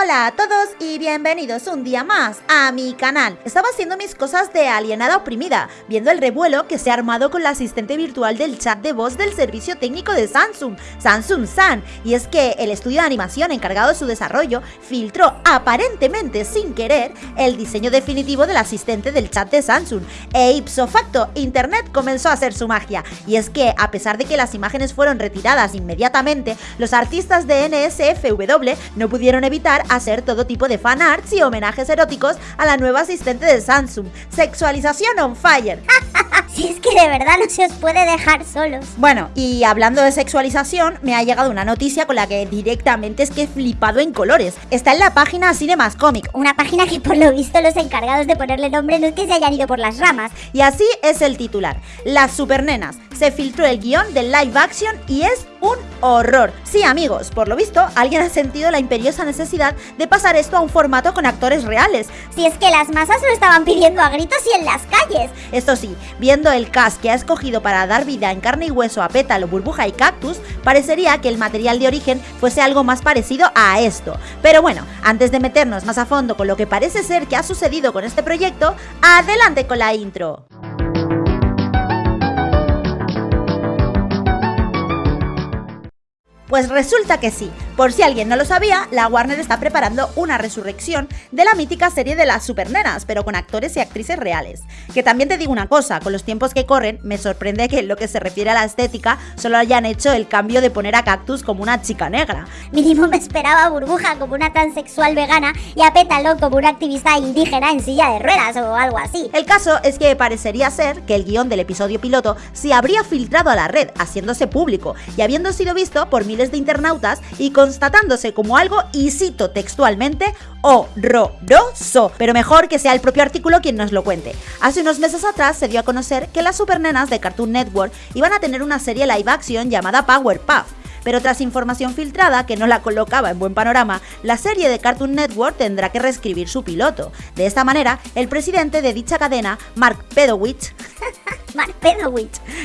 Hola a todos y bienvenidos un día más a mi canal. Estaba haciendo mis cosas de alienada oprimida, viendo el revuelo que se ha armado con la asistente virtual del chat de voz del servicio técnico de Samsung, Samsung San, y es que el estudio de animación encargado de su desarrollo filtró aparentemente sin querer el diseño definitivo del asistente del chat de Samsung, e ipso facto, internet comenzó a hacer su magia, y es que a pesar de que las imágenes fueron retiradas inmediatamente, los artistas de NSFW no pudieron evitar hacer todo tipo de fan arts y homenajes eróticos a la nueva asistente de Samsung. Sexualización on fire. si es que de verdad no se os puede dejar solos. Bueno, y hablando de sexualización, me ha llegado una noticia con la que directamente es que he flipado en colores. Está en la página Cinemas Comic. Una página que por lo visto los encargados de ponerle nombre no es que se hayan ido por las ramas. Y así es el titular. Las supernenas. Se filtró el guion del live action y es un horror. Sí, amigos, por lo visto, alguien ha sentido la imperiosa necesidad de pasar esto a un formato con actores reales. Si es que las masas lo estaban pidiendo a gritos y en las calles. Esto sí, viendo el cast que ha escogido para dar vida en carne y hueso a pétalo, burbuja y cactus, parecería que el material de origen fuese algo más parecido a esto. Pero bueno, antes de meternos más a fondo con lo que parece ser que ha sucedido con este proyecto, adelante con la intro. Pues resulta que sí. Por si alguien no lo sabía, la Warner está preparando una resurrección de la mítica serie de las supernenas, pero con actores y actrices reales. Que también te digo una cosa, con los tiempos que corren, me sorprende que en lo que se refiere a la estética solo hayan hecho el cambio de poner a Cactus como una chica negra. Mínimo me esperaba a Burbuja como una transexual vegana y a Pétalo como una activista indígena en silla de ruedas o algo así. El caso es que parecería ser que el guion del episodio piloto se habría filtrado a la red, haciéndose público y habiendo sido visto por miles de internautas y constatándose como algo, y cito textualmente, horroroso. Pero mejor que sea el propio artículo quien nos lo cuente. Hace unos meses atrás se dio a conocer que las supernenas de Cartoon Network iban a tener una serie live action llamada Powerpuff pero tras información filtrada que no la colocaba en buen panorama, la serie de Cartoon Network tendrá que reescribir su piloto. De esta manera, el presidente de dicha cadena, Mark Pedowitz, Mark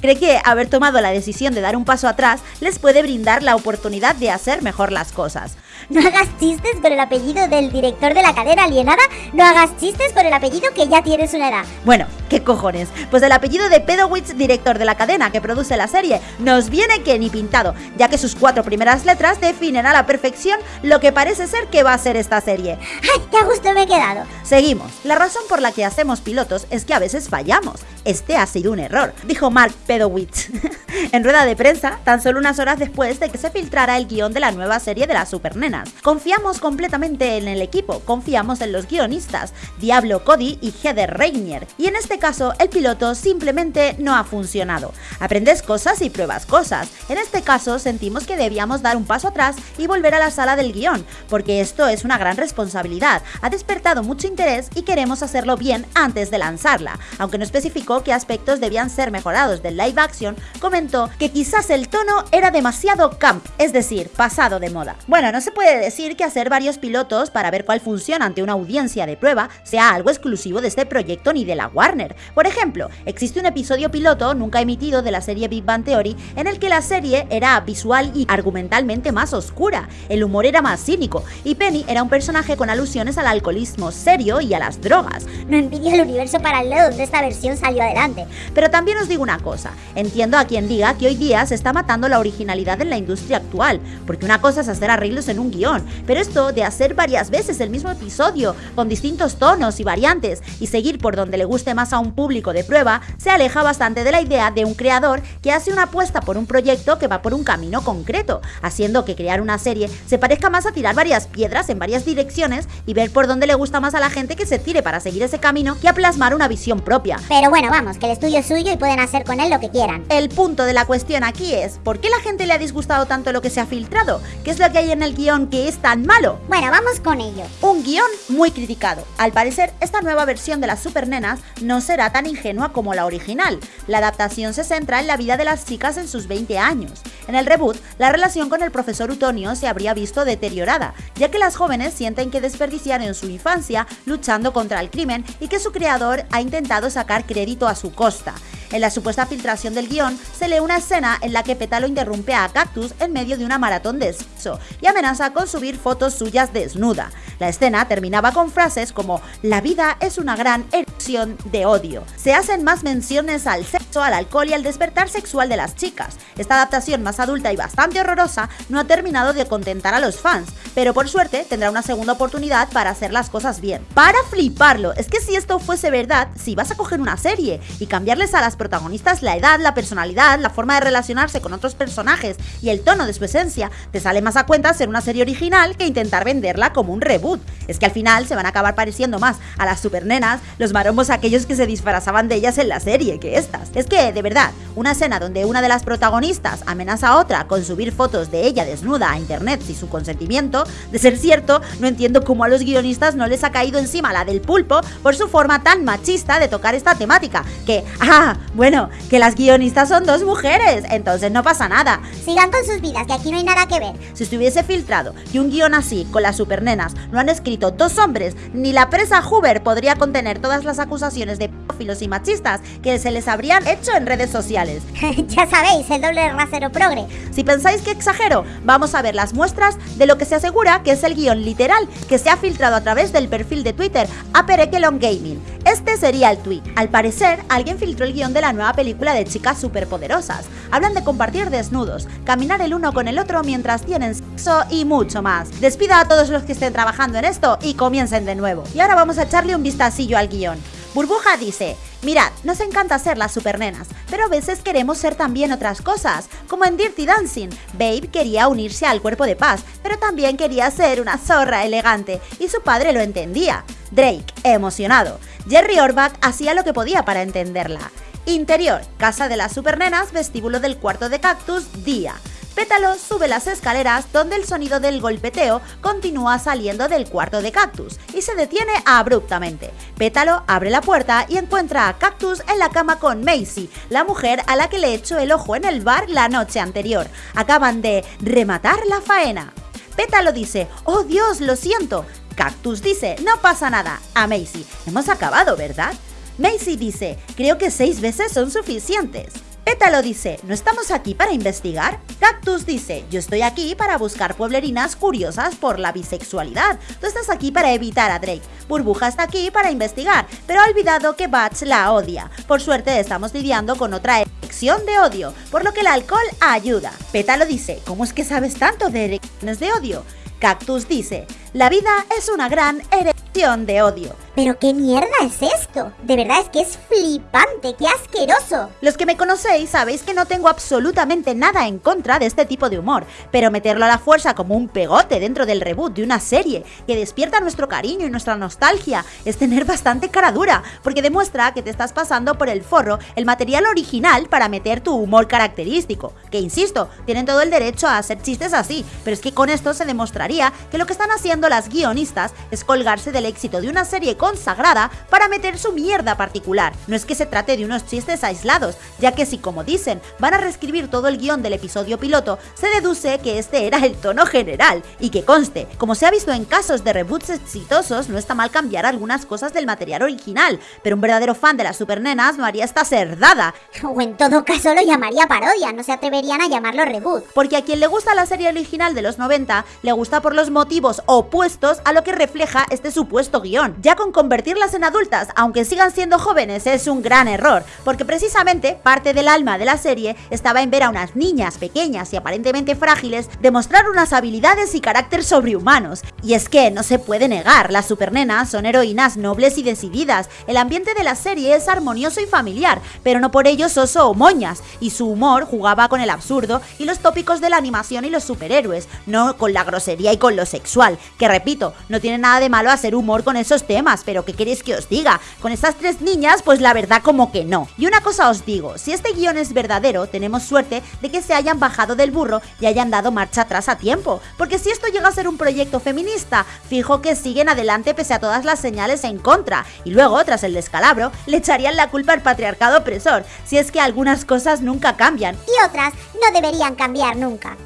cree que haber tomado la decisión de dar un paso atrás les puede brindar la oportunidad de hacer mejor las cosas. No hagas chistes con el apellido del director de la cadena alienada, no hagas chistes con el apellido que ya tienes una edad. Bueno, ¿qué cojones? Pues el apellido de Pedowitz, director de la cadena que produce la serie, nos viene que ni pintado, ya que sus cuatro primeras letras definen a la perfección lo que parece ser que va a ser esta serie. ¡Ay, qué gusto me he quedado! Seguimos. La razón por la que hacemos pilotos es que a veces fallamos. Este ha sido un error, dijo Mark Pedowitz en rueda de prensa, tan solo unas horas después de que se filtrara el guion de la nueva serie de las Supernenas. Confiamos completamente en el equipo, confiamos en los guionistas, Diablo Cody y Heather Reinier, y en este caso el piloto simplemente no ha funcionado. Aprendes cosas y pruebas cosas. En este caso sentimos que debíamos dar un paso atrás y volver a la sala del guion, porque esto es una gran responsabilidad, ha despertado mucho interés y queremos hacerlo bien antes de lanzarla. Aunque no especificó qué aspectos debían ser mejorados del live action, comentó que quizás el tono era demasiado camp, es decir, pasado de moda. Bueno, no se puede decir que hacer varios pilotos para ver cuál funciona ante una audiencia de prueba sea algo exclusivo de este proyecto ni de la Warner. Por ejemplo, existe un episodio piloto nunca emitido de la serie Big Bang Theory en el que la serie era visual y argumentalmente más oscura, el humor era más cínico y Penny era un personaje con alusiones al alcoholismo serio y a las drogas. No envidia el universo paralelo donde esta versión salió adelante. Pero también os digo una cosa, entiendo a quien diga que hoy día se está matando la originalidad en la industria actual, porque una cosa es hacer arreglos en un guion, pero esto de hacer varias veces el mismo episodio, con distintos tonos y variantes, y seguir por donde le guste más a un público de prueba, se aleja bastante de la idea de un creador que hace una apuesta por un proyecto que va por un camino concreto, haciendo que crear una serie se parezca más a tirar varias piedras en varias direcciones y ver por dónde le gusta más a la gente que se tire para seguir ese camino que a plasmar una visión propia. Pero bueno, vamos, que el estudio es suyo y pueden hacer con él lo que quieran. El punto de la cuestión aquí es, ¿por qué la gente le ha disgustado tanto lo que se ha filtrado? ¿Qué es lo que hay en el guion que es tan malo? Bueno, vamos con ello. Un guion muy criticado. Al parecer, esta nueva versión de las supernenas no será tan ingenua como la original. La adaptación se centra en la vida de las chicas en sus 20 años. En el reboot, la relación con el profesor Utonio se habría visto deteriorada, ya que las jóvenes sienten que desperdiciaron su infancia luchando contra el crimen y que su creador ha intentado sacar crédito a su costa. En la supuesta filtración del guion se lee una escena en la que Pétalo interrumpe a Cactus en medio de una maratón de sexo y amenaza con subir fotos suyas desnuda. La escena terminaba con frases como la vida es una gran erupción de odio. Se hacen más menciones al sexo, al alcohol y al despertar sexual de las chicas. Esta adaptación más adulta y bastante horrorosa no ha terminado de contentar a los fans, pero por suerte tendrá una segunda oportunidad para hacer las cosas bien. Para fliparlo, es que si esto fuese verdad, si vas a coger una serie y cambiarles a las protagonistas la edad, la personalidad, la forma de relacionarse con otros personajes y el tono de su esencia, te sale más a cuenta ser una serie original que intentar venderla como un reboot. Es que al final se van a acabar pareciendo más a las supernenas, los maromos aquellos que se disfrazaban de ellas en la serie que estas. Es que, de verdad, una escena donde una de las protagonistas amenaza a otra con subir fotos de ella desnuda a internet sin su consentimiento, de ser cierto, no entiendo cómo a los guionistas no les ha caído encima la del pulpo por su forma tan machista de tocar esta temática. Que, ah, bueno, que las guionistas son dos mujeres, entonces no pasa nada. Sigan con sus vidas, que aquí no hay nada que ver. Si estuviese filtrado que un guion así, con las supernenas, lo han escrito dos hombres, ni la presa Hoover podría contener todas las acusaciones de pedófilos y machistas que se les habrían hecho en redes sociales. ya sabéis, el doble rasero progre. Si pensáis que exagero, vamos a ver las muestras de lo que se asegura que es el guion literal que se ha filtrado a través del perfil de Twitter Upper Echelon Gaming. Este sería el tweet. Al parecer, alguien filtró el guion de la nueva película de chicas superpoderosas. Hablan de compartir desnudos, caminar el uno con el otro mientras tienen sexo y mucho más. Despida a todos los que estén trabajando en esto y comiencen de nuevo. Y ahora vamos a echarle un vistacillo al guion. Burbuja dice, mirad, nos encanta ser las supernenas, pero a veces queremos ser también otras cosas, como en Dirty Dancing. Babe quería unirse al cuerpo de paz, pero también quería ser una zorra elegante, y su padre lo entendía. Drake, emocionado. Jerry Orbach hacía lo que podía para entenderla. Interior, casa de las supernenas, vestíbulo del cuarto de cactus, día. Pétalo sube las escaleras donde el sonido del golpeteo continúa saliendo del cuarto de Cactus y se detiene abruptamente. Pétalo abre la puerta y encuentra a Cactus en la cama con Macy, la mujer a la que le echó el ojo en el bar la noche anterior. Acaban de rematar la faena. Pétalo dice, oh Dios, lo siento. Cactus dice, no pasa nada. A Macy, hemos acabado, ¿verdad? Macy dice, creo que seis veces son suficientes. Pétalo dice, ¿no estamos aquí para investigar? Cactus dice, yo estoy aquí para buscar pueblerinas curiosas por la bisexualidad. Tú estás aquí para evitar a Drake. Burbuja está aquí para investigar, pero ha olvidado que Batch la odia. Por suerte estamos lidiando con otra erección de odio, por lo que el alcohol ayuda. Pétalo dice, ¿cómo es que sabes tanto de erecciones de odio? Cactus dice, la vida es una gran erección de odio. ¿Pero qué mierda es esto? De verdad es que es flipante, qué asqueroso. Los que me conocéis sabéis que no tengo absolutamente nada en contra de este tipo de humor, pero meterlo a la fuerza como un pegote dentro del reboot de una serie que despierta nuestro cariño y nuestra nostalgia es tener bastante cara dura, porque demuestra que te estás pasando por el forro el material original para meter tu humor característico, que insisto, tienen todo el derecho a hacer chistes así, pero es que con esto se demostraría que lo que están haciendo las guionistas es colgarse del éxito de una serie consagrada para meter su mierda particular. No es que se trate de unos chistes aislados, ya que si como dicen van a reescribir todo el guion del episodio piloto, se deduce que este era el tono general. Y que conste, como se ha visto en casos de reboots exitosos, no está mal cambiar algunas cosas del material original, pero un verdadero fan de las supernenas no haría esta cerdada. O en todo caso lo llamaría parodia, no se atreverían a llamarlo reboot. Porque a quien le gusta la serie original de los 90, le gusta por los motivos opuestos a lo que refleja este supuesto guion. Ya con convertirlas en adultas, aunque sigan siendo jóvenes, es un gran error, porque precisamente parte del alma de la serie estaba en ver a unas niñas pequeñas y aparentemente frágiles demostrar unas habilidades y carácter sobrehumanos. Y es que no se puede negar, las supernenas son heroínas nobles y decididas, el ambiente de la serie es armonioso y familiar, pero no por ello soso o moñas, y su humor jugaba con el absurdo y los tópicos de la animación y los superhéroes, no con la grosería y con lo sexual, que repito, no tiene nada de malo hacer humor con esos temas, pero ¿qué queréis que os diga? Con estas tres niñas, pues la verdad como que no. Y una cosa os digo, si este guion es verdadero, tenemos suerte de que se hayan bajado del burro y hayan dado marcha atrás a tiempo. Porque si esto llega a ser un proyecto feminista, fijo que siguen adelante pese a todas las señales en contra. Y luego, tras el descalabro, le echarían la culpa al patriarcado opresor, si es que algunas cosas nunca cambian. Y otras no deberían cambiar nunca.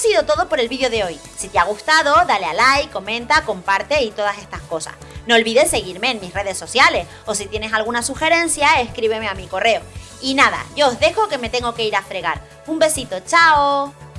Sido todo por el vídeo de hoy. Si te ha gustado, dale a like, comenta, comparte y todas estas cosas. No olvides seguirme en mis redes sociales o si tienes alguna sugerencia, escríbeme a mi correo. Y nada, yo os dejo que me tengo que ir a fregar. Un besito, chao.